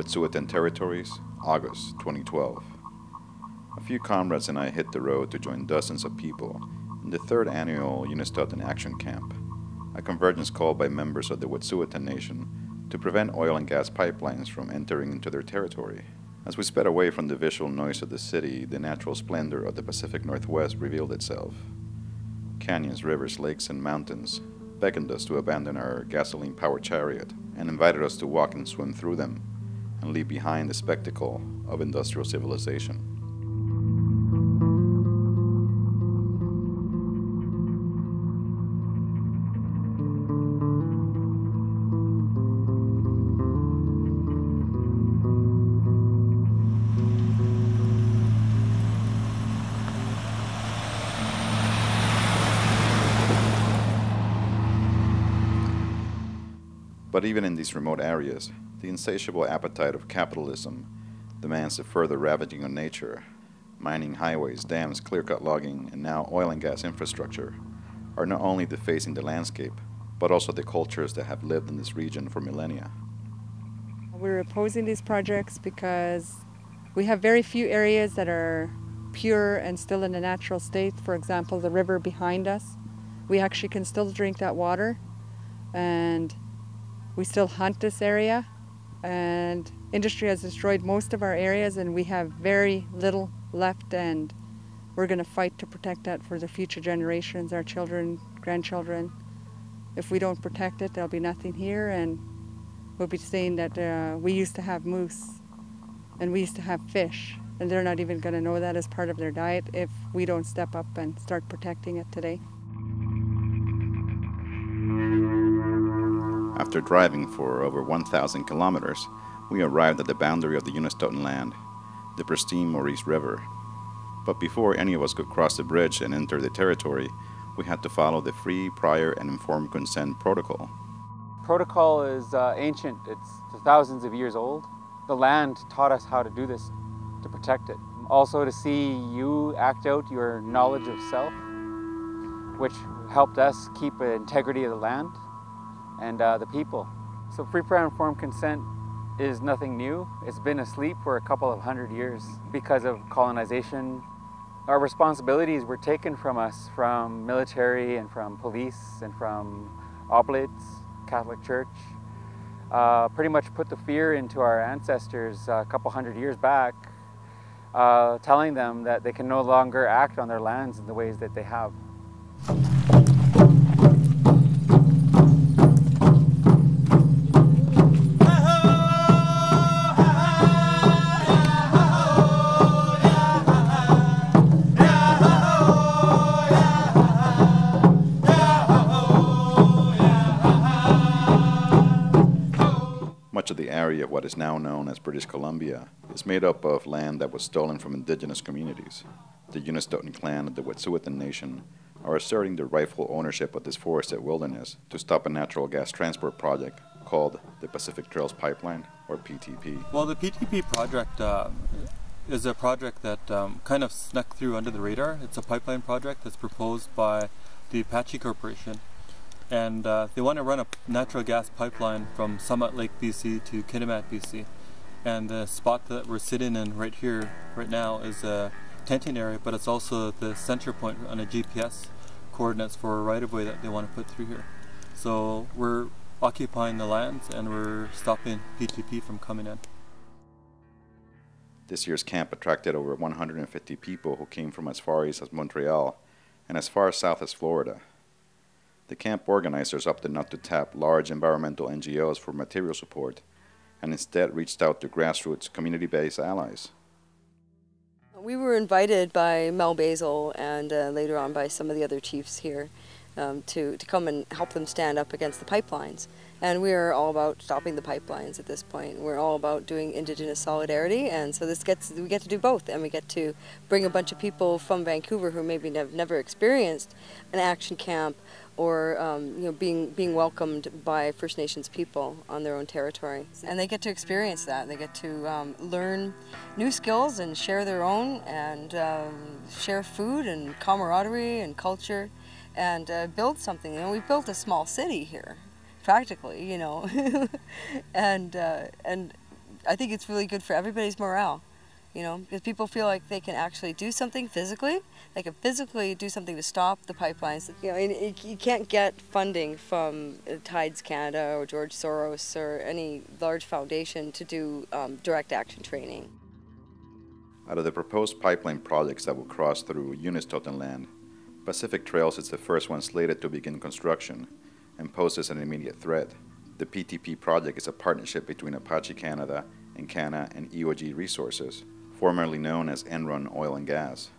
Wet'suwet'en Territories, August 2012. A few comrades and I hit the road to join dozens of people in the third annual Unistoten Action Camp, a convergence called by members of the Wet'suwet'en Nation to prevent oil and gas pipelines from entering into their territory. As we sped away from the visual noise of the city, the natural splendor of the Pacific Northwest revealed itself. Canyons, rivers, lakes, and mountains beckoned us to abandon our gasoline powered chariot and invited us to walk and swim through them and leave behind the spectacle of industrial civilization. But even in these remote areas, the insatiable appetite of capitalism demands the further ravaging of nature. Mining highways, dams, clear-cut logging, and now oil and gas infrastructure are not only defacing the landscape, but also the cultures that have lived in this region for millennia. We're opposing these projects because we have very few areas that are pure and still in a natural state. For example, the river behind us, we actually can still drink that water and we still hunt this area and industry has destroyed most of our areas and we have very little left and we're going to fight to protect that for the future generations, our children, grandchildren. If we don't protect it, there'll be nothing here and we'll be saying that uh, we used to have moose and we used to have fish and they're not even going to know that as part of their diet if we don't step up and start protecting it today. After driving for over 1,000 kilometers, we arrived at the boundary of the Unistoten land, the pristine Morice River. But before any of us could cross the bridge and enter the territory, we had to follow the free, prior, and informed consent protocol. Protocol is uh, ancient, it's thousands of years old. The land taught us how to do this, to protect it. Also to see you act out your knowledge of self, which helped us keep the integrity of the land and uh, the people. So free prior informed consent is nothing new. It's been asleep for a couple of hundred years because of colonization. Our responsibilities were taken from us from military and from police and from oblates, Catholic Church. Uh, pretty much put the fear into our ancestors a couple hundred years back, uh, telling them that they can no longer act on their lands in the ways that they have. Area of what is now known as British Columbia is made up of land that was stolen from indigenous communities. The Unistoten clan of the Wet'suwet'en Nation are asserting their rightful ownership of this forested wilderness to stop a natural gas transport project called the Pacific Trails Pipeline, or PTP. Well, the PTP project uh, is a project that um, kind of snuck through under the radar. It's a pipeline project that's proposed by the Apache Corporation and uh, they want to run a natural gas pipeline from Summit Lake, BC to Kitimat, BC. And the spot that we're sitting in right here, right now, is a tenting area, but it's also the center point on a GPS coordinates for a right-of-way that they want to put through here. So we're occupying the lands and we're stopping PTP from coming in. This year's camp attracted over 150 people who came from as far east as Montreal and as far south as Florida. The camp organizers opted not to tap large environmental NGOs for material support and instead reached out to grassroots community-based allies. We were invited by Mel Bazil and uh, later on by some of the other chiefs here um, to, to come and help them stand up against the pipelines. And we are all about stopping the pipelines at this point. We're all about doing Indigenous solidarity, and so this gets we get to do both, and we get to bring a bunch of people from Vancouver who maybe have never experienced an action camp or um, you know being being welcomed by First Nations people on their own territory, and they get to experience that. They get to um, learn new skills and share their own, and um, share food and camaraderie and culture, and uh, build something. Know, we built a small city here, practically. You know, and uh, and I think it's really good for everybody's morale. You know, because people feel like they can actually do something physically. They can physically do something to stop the pipelines. You know, and you can't get funding from Tides Canada or George Soros or any large foundation to do um, direct action training. Out of the proposed pipeline projects that will cross through Unistoten land, Pacific Trails is the first one slated to begin construction and poses an immediate threat. The PTP project is a partnership between Apache Canada, Encana, and EOG Resources, formerly known as Enron Oil and Gas.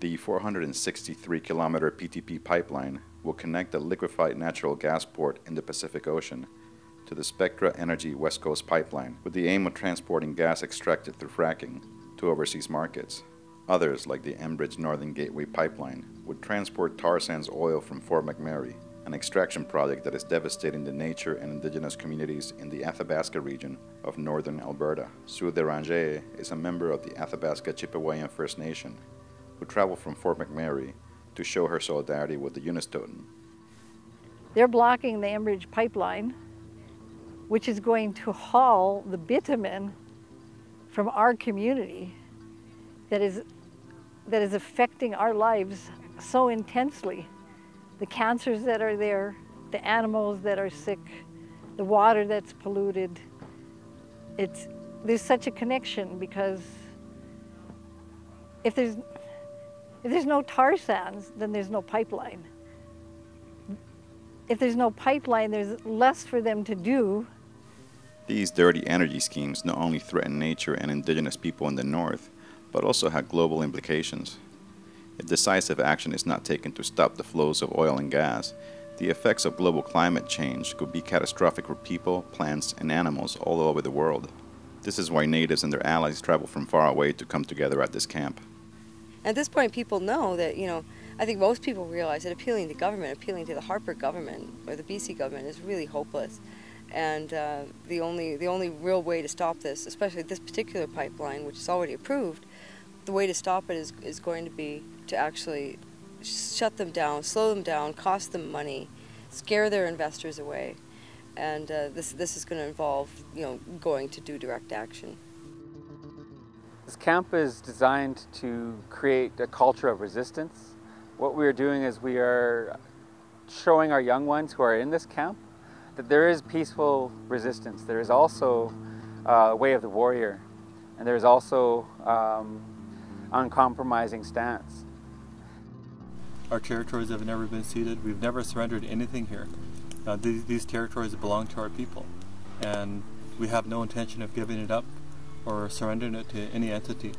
The 463 kilometer PTP pipeline will connect the liquefied natural gas port in the Pacific Ocean to the Spectra Energy West Coast pipeline with the aim of transporting gas extracted through fracking to overseas markets. Others, like the Enbridge Northern Gateway pipeline, would transport tar sands oil from Fort McMurray an extraction project that is devastating the nature and indigenous communities in the Athabasca region of northern Alberta. Sue Deranger is a member of the Athabasca Chipewyan First Nation who traveled from Fort McMurray to show her solidarity with the Unistoten. They're blocking the Enbridge pipeline, which is going to haul the bitumen from our community that is, that is affecting our lives so intensely the cancers that are there, the animals that are sick, the water that's polluted. It's, there's such a connection because if there's, if there's no tar sands, then there's no pipeline. If there's no pipeline, there's less for them to do. These dirty energy schemes not only threaten nature and indigenous people in the north, but also have global implications. If decisive action is not taken to stop the flows of oil and gas, the effects of global climate change could be catastrophic for people, plants, and animals all over the world. This is why natives and their allies travel from far away to come together at this camp. At this point, people know that, you know, I think most people realize that appealing to government, appealing to the Harper government or the BC government is really hopeless. And uh, the, only, the only real way to stop this, especially this particular pipeline, which is already approved, the way to stop it is, is going to be to actually shut them down, slow them down, cost them money, scare their investors away. And uh, this, this is going to involve, you know, going to do direct action. This camp is designed to create a culture of resistance. What we are doing is we are showing our young ones who are in this camp that there is peaceful resistance. There is also uh, a way of the warrior, and there is also um, uncompromising stance. Our territories have never been ceded. We've never surrendered anything here. Uh, these, these territories belong to our people, and we have no intention of giving it up or surrendering it to any entity.